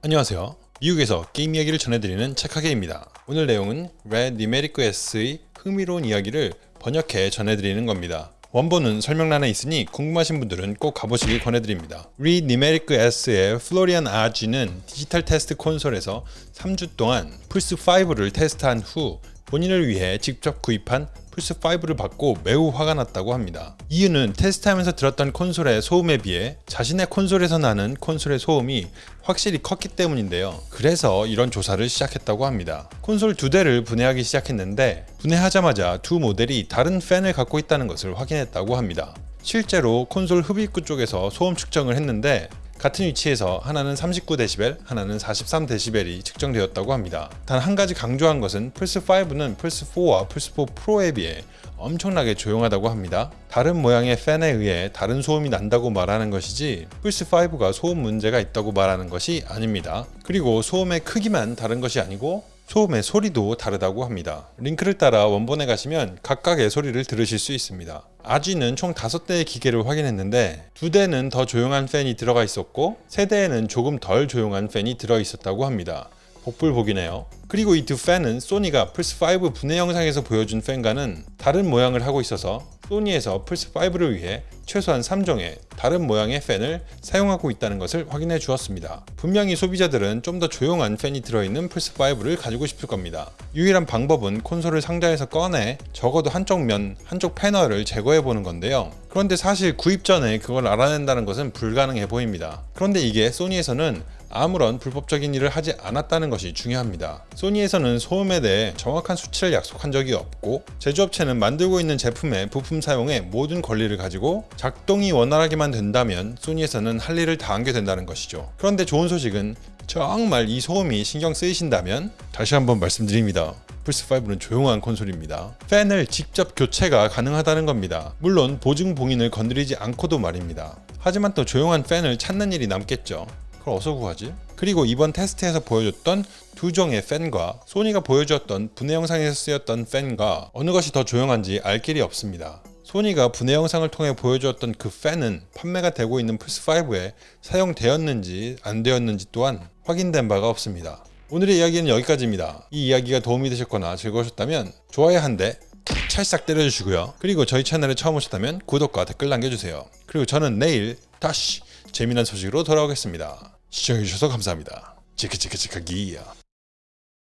안녕하세요. 미국에서 게임 이야기를 전해드리는 책하게입니다. 오늘 내용은 Les Numériques의 흥미로운 이야기를 번역해 전해드리는 겁니다. 원본은 설명란에 있으니 궁금하신 분들은 꼭 가보시길 권해드립니다. Les Numériques의 Florian Agez는 디지털 테스트 콘솔에서 3주 동안 플스5를 테스트한 후 본인을 위해 직접 구입한 플스5를 받고 매우 화가 났다고 합니다. 이유는 테스트하면서 들었던 콘솔의 소음에 비해 자신의 콘솔에서 나는 콘솔의 소음이 확실히 컸기 때문인데요. 그래서 이런 조사를 시작했다고 합니다. 콘솔 두 대를 분해하기 시작했는데 분해하자마자 두 모델이 다른 팬을 갖고 있다는 것을 확인했다고 합니다. 실제로 콘솔 흡입구 쪽에서 소음 측정을 했는데 같은 위치에서 하나는 39dB, 하나는 43dB이 측정되었다고 합니다. 단 한 가지 강조한 것은 플스5는 플스4와 플스4 프로에 비해 엄청나게 조용하다고 합니다. 다른 모양의 팬에 의해 다른 소음이 난다고 말하는 것이지 플스5가 소음 문제가 있다고 말하는 것이 아닙니다. 그리고 소음의 크기만 다른 것이 아니고 소음의 소리도 다르다고 합니다. 링크를 따라 원본에 가시면 각각의 소리를 들으실 수 있습니다. 아지는 총 5대의 기계를 확인했는데 2대는 더 조용한 팬이 들어가 있었고 3대에는 조금 덜 조용한 팬이 들어 있었다고 합니다. 복불복이네요. 그리고 이 두 팬은 소니가 플스5 분해 영상에서 보여준 팬과는 다른 모양을 하고 있어서 소니에서 플스5를 위해 최소한 3종의 다른 모양의 팬을 사용하고 있다는 것을 확인해 주었습니다. 분명히 소비자들은 좀 더 조용한 팬이 들어있는 플스5를 가지고 싶을 겁니다. 유일한 방법은 콘솔을 상자에서 꺼내 적어도 한쪽 면, 한쪽 패널을 제거해 보는 건데요. 그런데 사실 구입 전에 그걸 알아낸다는 것은 불가능해 보입니다. 그런데 이게 소니에서는 아무런 불법적인 일을 하지 않았다는 것이 중요합니다. 소니에서는 소음에 대해 정확한 수치를 약속한 적이 없고 제조업체는 만들고 있는 제품의 부품 사용에 모든 권리를 가지고 작동이 원활하게만 된다면 소니에서는 할 일을 다 하게 된다는 것이죠. 그런데 좋은 소식은 정말 이 소음이 신경 쓰이신다면 다시 한번 말씀드립니다. 플스5는 조용한 콘솔입니다. 팬을 직접 교체가 가능하다는 겁니다. 물론 보증 봉인을 건드리지 않고도 말입니다. 하지만 또 조용한 팬을 찾는 일이 남겠죠. 그걸 어디서 구하지? 그리고 이번 테스트에서 보여줬던 두 종의 팬과 소니가 보여주었던 분해 영상에서 쓰였던 팬과 어느 것이 더 조용한지 알 길이 없습니다. 소니가 분해 영상을 통해 보여주었던 그 팬은 판매가 되고 있는 플스5에 사용되었는지 안 되었는지 또한 확인된 바가 없습니다. 오늘의 이야기는 여기까지입니다. 이 이야기가 도움이 되셨거나 즐거우셨다면 좋아요 한 대 찰싹 때려주시고요. 그리고 저희 채널에 처음 오셨다면 구독과 댓글 남겨주세요. 그리고 저는 내일 다시 재미난 소식으로 돌아오겠습니다. 시청해주셔서 감사합니다. 치크치크치크기야